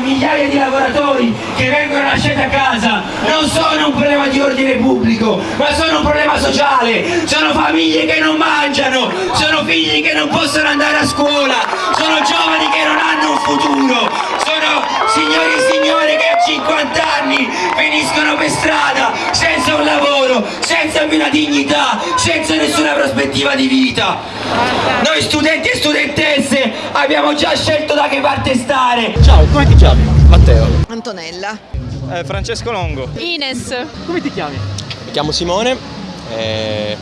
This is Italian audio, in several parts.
migliaia di lavoratori che vengono lasciati a casa non sono un problema di ordine pubblico, ma sono un problema sociale, sono famiglie che non mangiano, sono figli che non possono andare a scuola, sono giovani che non hanno un futuro, sono signori e signore che a 50 anni finiscono per strada senza un lavoro, senza una dignità, senza nessuna prospettiva di vita. Noi studenti e studentesse abbiamo già scelto da che parte stare. Ciao, come ti chiami? Matteo. Antonella. Eh, Francesco Longo. Ines. Come ti chiami? Mi chiamo Simone, eh,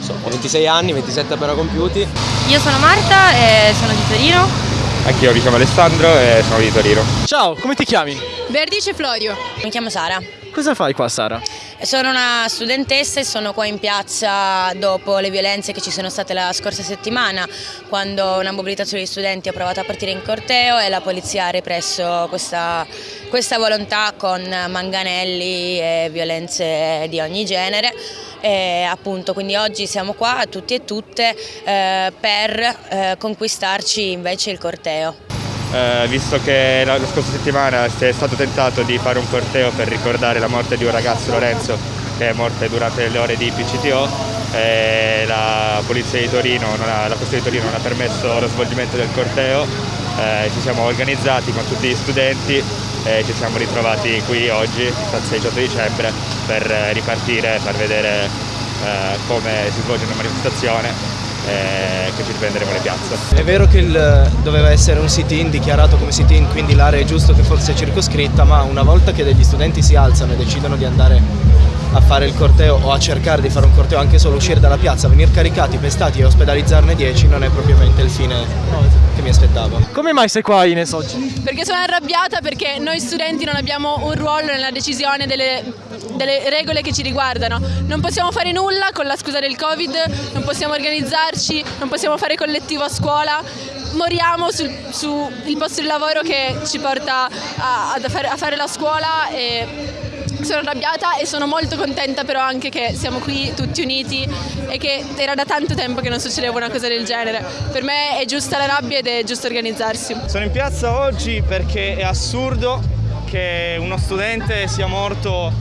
so, ho 26 anni, 27 appena compiuti. Io sono Marta e sono di Torino. Anch'io mi chiamo Alessandro e sono di Torino. Ciao, come ti chiami? Verdice Florio. Mi chiamo Sara. Cosa fai qua Sara? Sono una studentessa e sono qua in piazza dopo le violenze che ci sono state la scorsa settimana, quando una mobilitazione di studenti ha provato a partire in corteo e la polizia ha represso questa, questa volontà con manganelli e violenze di ogni genere. E appunto quindi oggi siamo qua tutti e tutte eh, per eh, conquistarci invece il corteo. Eh, visto che la, la, scorsa settimana è stato tentato di fare un corteo per ricordare la morte di un ragazzo Lorenzo che è morto durante le ore di PCTO e la polizia di Torino, ha, la di Torino non ha permesso lo svolgimento del corteo, eh, ci siamo organizzati con tutti gli studenti e ci siamo ritrovati qui oggi, il 18 dicembre, per ripartire far vedere eh, come si svolge una manifestazione eh, che ci riprenderemo le piazze. È vero che il, doveva essere un sit-in dichiarato come sit-in, quindi l'area è giusto che fosse circoscritta, ma una volta che degli studenti si alzano e decidono di andare a fare il corteo o a cercare di fare un corteo anche solo uscire dalla piazza, venire caricati, pestati e ospedalizzarne 10 non è propriamente il fine che mi aspettavo. Come mai sei qua Ines oggi? Perché sono arrabbiata perché noi studenti non abbiamo un ruolo nella decisione delle, delle regole che ci riguardano. Non possiamo fare nulla con la scusa del Covid, non possiamo organizzarci, non possiamo fare collettivo a scuola, moriamo sul, sul posto di lavoro che ci porta a, a, fare, a fare la scuola e sono arrabbiata e sono molto contenta però anche che siamo qui tutti uniti e che era da tanto tempo che non succedeva una cosa del genere. Per me è giusta la rabbia ed è giusto organizzarsi. Sono in piazza oggi perché è assurdo che uno studente sia morto,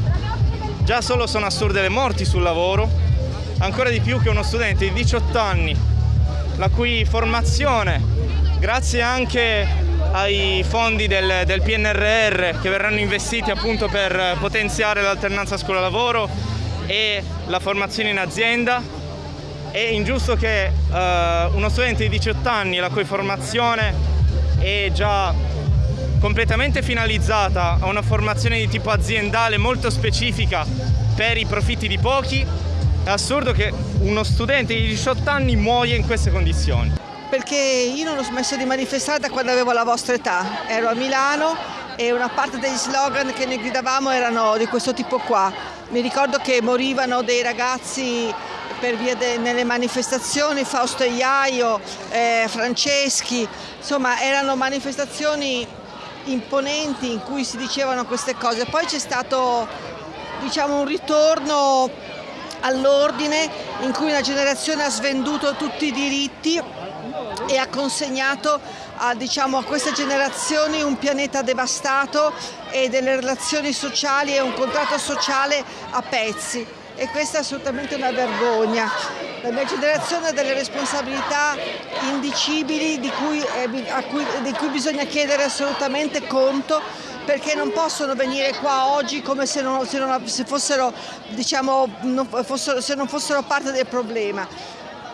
già solo sono assurde le morti sul lavoro, ancora di più che uno studente di 18 anni, la cui formazione, grazie anche ai fondi del, del PNRR che verranno investiti appunto per potenziare l'alternanza scuola-lavoro e la formazione in azienda. È ingiusto che uh, uno studente di 18 anni la cui formazione è già completamente finalizzata a una formazione di tipo aziendale molto specifica per i profitti di pochi, è assurdo che uno studente di 18 anni muoia in queste condizioni perché io non ho smesso di manifestare da quando avevo la vostra età. Ero a Milano e una parte degli slogan che noi gridavamo erano di questo tipo qua. Mi ricordo che morivano dei ragazzi per via de, nelle manifestazioni, Fausto Iaio, eh, Franceschi, insomma erano manifestazioni imponenti in cui si dicevano queste cose. Poi c'è stato diciamo, un ritorno all'ordine in cui una generazione ha svenduto tutti i diritti e ha consegnato a, diciamo, a queste generazioni un pianeta devastato e delle relazioni sociali e un contratto sociale a pezzi e questa è assolutamente una vergogna. La mia generazione ha delle responsabilità indicibili di cui, eh, cui, di cui bisogna chiedere assolutamente conto perché non possono venire qua oggi come se non, se non, se fossero, diciamo, non fossero, se non fossero parte del problema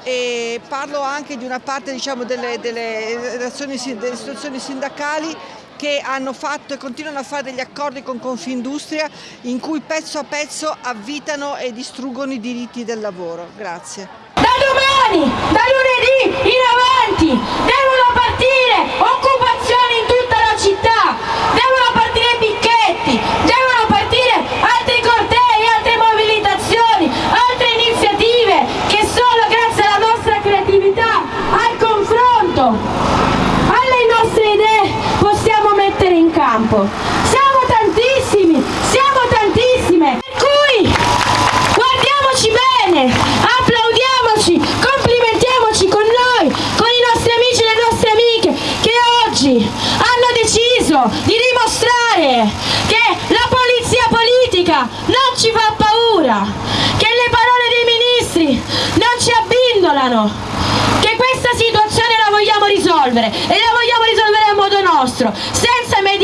e parlo anche di una parte diciamo, delle, delle, delle istituzioni sindacali che hanno fatto e continuano a fare degli accordi con Confindustria in cui pezzo a pezzo avvitano e distruggono i diritti del lavoro. Grazie. Da domani, da lunedì in avanti, devono partire occupazioni in tutta la città, devono partire picchetti, devono partire altri cortei, altre mobilitazioni, altre iniziative che solo grazie alla nostra creatività, al confronto, alle nostre idee possiamo mettere in campo. Siamo tantissimi, siamo tantissime, per cui guardiamoci bene, applaudiamoci, complimentiamoci con noi, con i nostri amici e le nostre amiche che oggi hanno deciso di dimostrare che Raga, non ci fa paura che le parole dei ministri non ci abbindolano, che questa situazione la vogliamo risolvere e la vogliamo risolvere a modo nostro, senza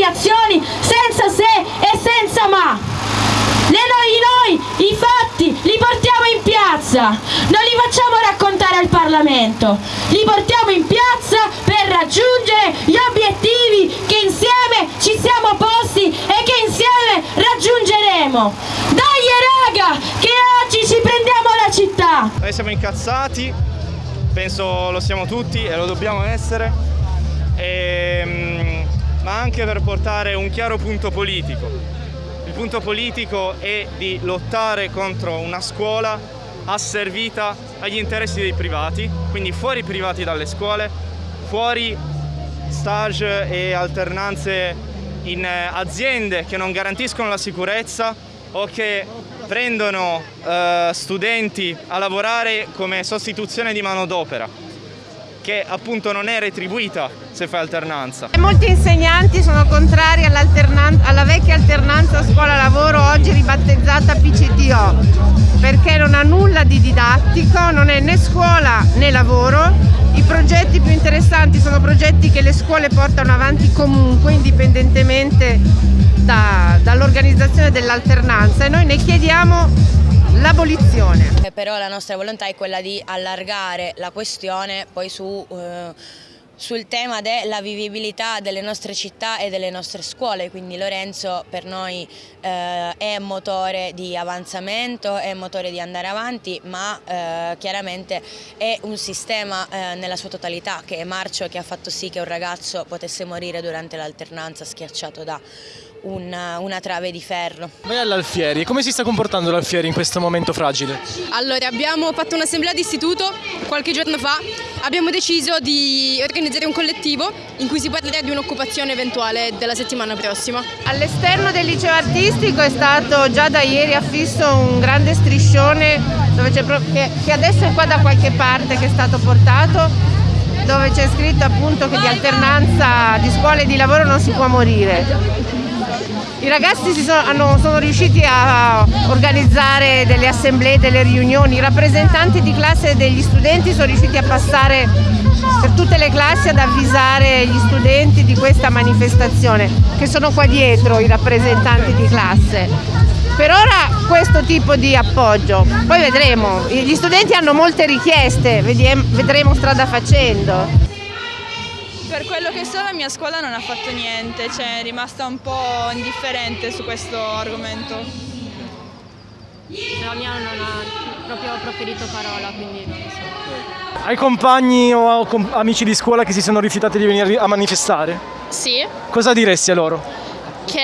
mediazioni, senza se e senza ma. Le noi, noi i fatti li portiamo in piazza, non li facciamo raccontare al Parlamento, li portiamo in piazza per raggiungere gli obiettivi che insieme ci siamo posti e che insieme raggiungeremo. Dai raga, che oggi ci prendiamo la città! Noi siamo incazzati, penso lo siamo tutti e lo dobbiamo essere, e, ma anche per portare un chiaro punto politico. Il punto politico è di lottare contro una scuola asservita agli interessi dei privati, quindi fuori privati dalle scuole, fuori stage e alternanze in aziende che non garantiscono la sicurezza o che prendono eh, studenti a lavorare come sostituzione di manodopera che appunto non è retribuita se fai alternanza. Molti insegnanti sono contrari alla vecchia alternanza scuola-lavoro, oggi ribattezzata PCTO, perché non ha nulla di didattico, non è né scuola né lavoro. I progetti più interessanti sono progetti che le scuole portano avanti comunque, indipendentemente da, dall'organizzazione dell'alternanza e noi ne chiediamo l'abolizione. Però la nostra volontà è quella di allargare la questione poi su, eh, sul tema della vivibilità delle nostre città e delle nostre scuole, quindi Lorenzo per noi eh, è motore di avanzamento, è motore di andare avanti, ma eh, chiaramente è un sistema eh, nella sua totalità che è marcio che ha fatto sì che un ragazzo potesse morire durante l'alternanza schiacciato da una, una, trave di ferro. Vai all'Alfieri, come si sta comportando l'Alfieri in questo momento fragile? Allora, abbiamo fatto un'assemblea di istituto qualche giorno fa, abbiamo deciso di organizzare un collettivo in cui si parlerà di un'occupazione eventuale della settimana prossima. All'esterno del liceo artistico è stato già da ieri affisso un grande striscione che, che adesso è qua da qualche parte che è stato portato dove c'è scritto appunto che di alternanza di scuola e di lavoro non si può morire. I ragazzi sono, sono, riusciti a organizzare delle assemblee, delle riunioni, i rappresentanti di classe degli studenti sono riusciti a passare per tutte le classi ad avvisare gli studenti di questa manifestazione, che sono qua dietro i rappresentanti di classe. Per ora questo tipo di appoggio, poi vedremo, gli studenti hanno molte richieste, vedremo strada facendo per quello che so la mia scuola non ha fatto niente, cioè è rimasta un po' indifferente su questo argomento. La mia non ha proprio proferito parola, quindi non lo so. Hai compagni o amici di scuola che si sono rifiutati di venire a manifestare? Sì. Cosa diresti a loro? Che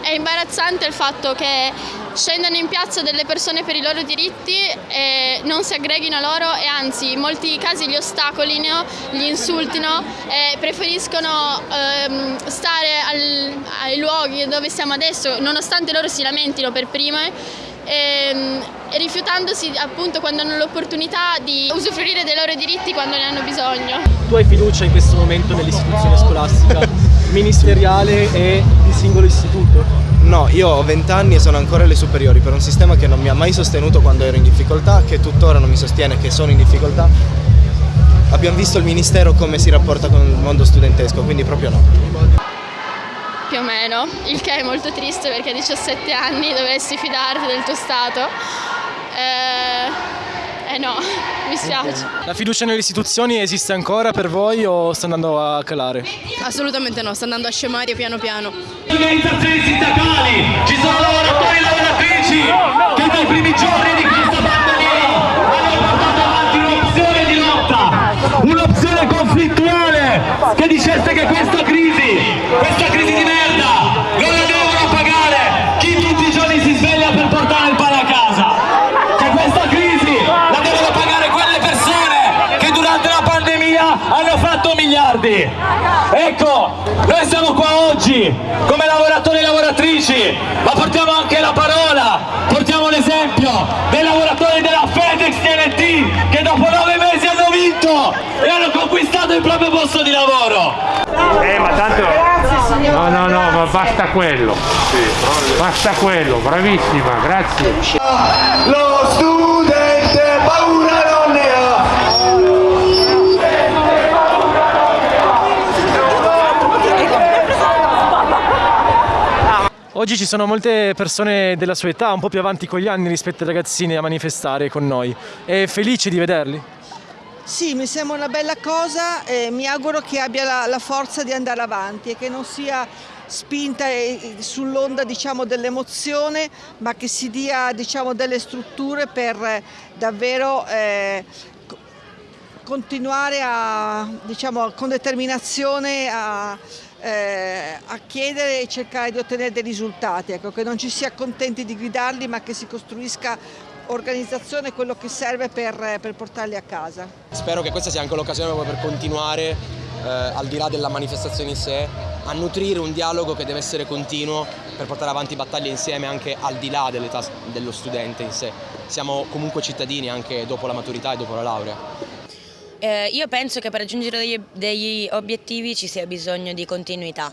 è imbarazzante il fatto che scendano in piazza delle persone per i loro diritti e non si aggreghino a loro e anzi in molti casi li ostacolino, li insultino e preferiscono ehm, stare al, ai luoghi dove siamo adesso nonostante loro si lamentino per prime e, ehm, e rifiutandosi appunto quando hanno l'opportunità di usufruire dei loro diritti quando ne hanno bisogno. Tu hai fiducia in questo momento nell'istituzione scolastica ministeriale e di singolo istituto? No, io ho 20 anni e sono ancora alle superiori per un sistema che non mi ha mai sostenuto quando ero in difficoltà, che tuttora non mi sostiene che sono in difficoltà. Abbiamo visto il Ministero come si rapporta con il mondo studentesco, quindi proprio no. Più o meno, il che è molto triste perché a 17 anni dovresti fidarti del tuo Stato. Eh eh no, mi spiace. La fiducia nelle istituzioni esiste ancora per voi o sta andando a calare? Assolutamente no, sta andando a scemare piano piano. Organizzazioni sindacali, ci sono lavoratori e lavoratrici che dai primi giorni di questa pandemia hanno portato avanti un'opzione di lotta, un'opzione conflittuale che dicesse che questa crisi, questa crisi di merda non la devono pagare chi tutti i giorni si sveglia per portare il pane a casa. Che questa crisi la devono pagare quelle persone che durante la pandemia hanno fatto miliardi. Ecco, noi siamo qua oggi come lavoratori e lavoratrici, ma portiamo anche la parola, portiamo l'esempio dei lavoratori della FedEx TNT che dopo nove mesi hanno vinto e hanno conquistato il proprio posto di lavoro. Eh, ma tanto No, no, no, ma basta quello. Basta quello, bravissima, grazie. Lo studente paura non ne ha. Oggi ci sono molte persone della sua età, un po' più avanti con gli anni rispetto ai ragazzini a manifestare con noi. È felice di vederli? Sì, mi sembra una bella cosa e mi auguro che abbia la, la forza di andare avanti e che non sia spinta eh, sull'onda diciamo, dell'emozione, ma che si dia diciamo, delle strutture per eh, davvero eh, co- continuare a, diciamo, con determinazione a, eh, a chiedere e cercare di ottenere dei risultati, ecco, che non ci si accontenti di gridarli, ma che si costruisca organizzazione quello che serve per, per portarli a casa. Spero che questa sia anche l'occasione proprio per continuare, eh, al di là della manifestazione in sé, a nutrire un dialogo che deve essere continuo per portare avanti battaglie insieme anche al di là dell'età dello studente in sé. Siamo comunque cittadini anche dopo la maturità e dopo la laurea. Eh, io penso che per raggiungere degli, degli obiettivi ci sia bisogno di continuità.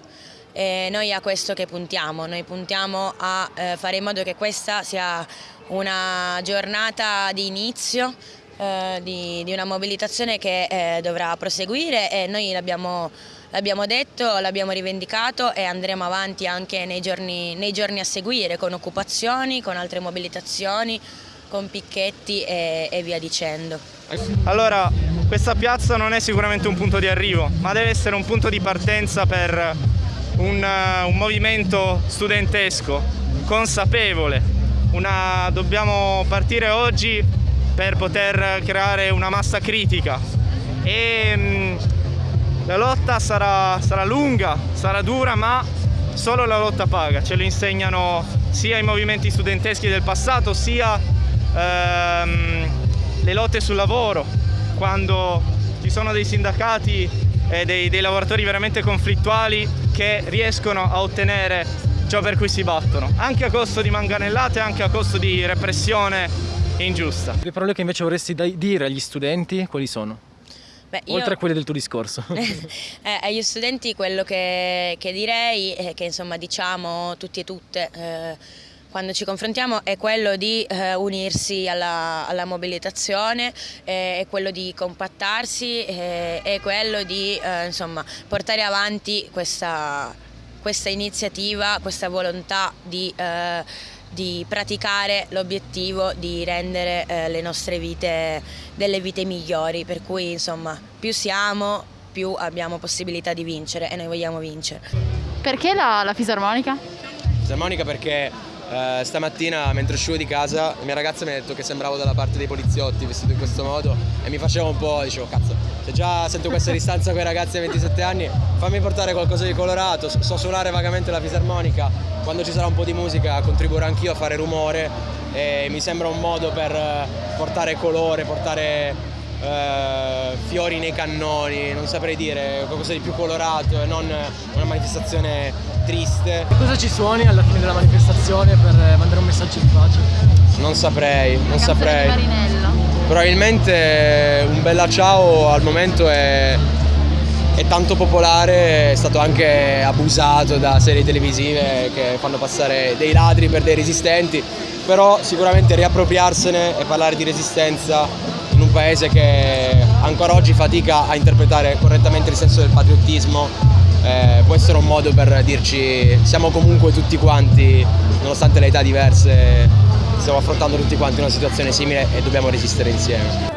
E noi a questo che puntiamo, noi puntiamo a eh, fare in modo che questa sia una giornata di inizio eh, di, di, una mobilitazione che eh, dovrà proseguire e noi l'abbiamo detto, l'abbiamo rivendicato e andremo avanti anche nei giorni, nei giorni, a seguire con occupazioni, con altre mobilitazioni, con picchetti e, e via dicendo. Allora, questa piazza non è sicuramente un punto di arrivo, ma deve essere un punto di partenza per un, un movimento studentesco, consapevole. Una, dobbiamo partire oggi per poter creare una massa critica. E mh, la lotta sarà, sarà lunga, sarà dura, ma solo la lotta paga, ce lo insegnano sia i movimenti studenteschi del passato, sia ehm, le lotte sul lavoro, quando ci sono dei sindacati e dei, dei lavoratori veramente conflittuali che riescono a ottenere ciò per cui si battono, anche a costo di manganellate, anche a costo di repressione ingiusta. Le parole che invece vorresti dire agli studenti quali sono? Beh, io... Oltre a quelle del tuo discorso. eh, agli studenti quello che, che, direi è che insomma diciamo tutti e tutte eh, quando ci confrontiamo è quello di eh, unirsi alla, alla mobilitazione, eh, è quello di compattarsi, eh, è quello di eh, insomma, portare avanti questa, questa, iniziativa, questa volontà di eh, di praticare l'obiettivo di rendere eh, le nostre vite delle vite migliori, per cui insomma più siamo più abbiamo possibilità di vincere e noi vogliamo vincere. Perché la, la fisarmonica? Fisarmonica perché eh, stamattina mentre uscivo di casa la mia ragazza mi ha detto che sembravo dalla parte dei poliziotti vestito in questo modo e mi faceva un po', dicevo cazzo, se già sento questa distanza con i ragazzi ai 27 anni fammi portare qualcosa di colorato, so suonare vagamente la fisarmonica, quando ci sarà un po' di musica contribuirò anch'io a fare rumore e mi sembra un modo per portare colore, portare eh, fiori nei cannoni, non saprei dire, qualcosa di più colorato e non una manifestazione triste. E cosa ci suoni alla fine della manifestazione per mandare un messaggio di pace? Non saprei, non La saprei. Probabilmente un bella ciao al momento è, è tanto popolare, è stato anche abusato da serie televisive che fanno passare dei ladri per dei resistenti, però sicuramente riappropriarsene e parlare di resistenza in un paese che ancora oggi fatica a interpretare correttamente il senso del patriottismo eh, può essere un modo per dirci siamo comunque tutti quanti, nonostante le età diverse, stiamo affrontando tutti quanti una situazione simile e dobbiamo resistere insieme.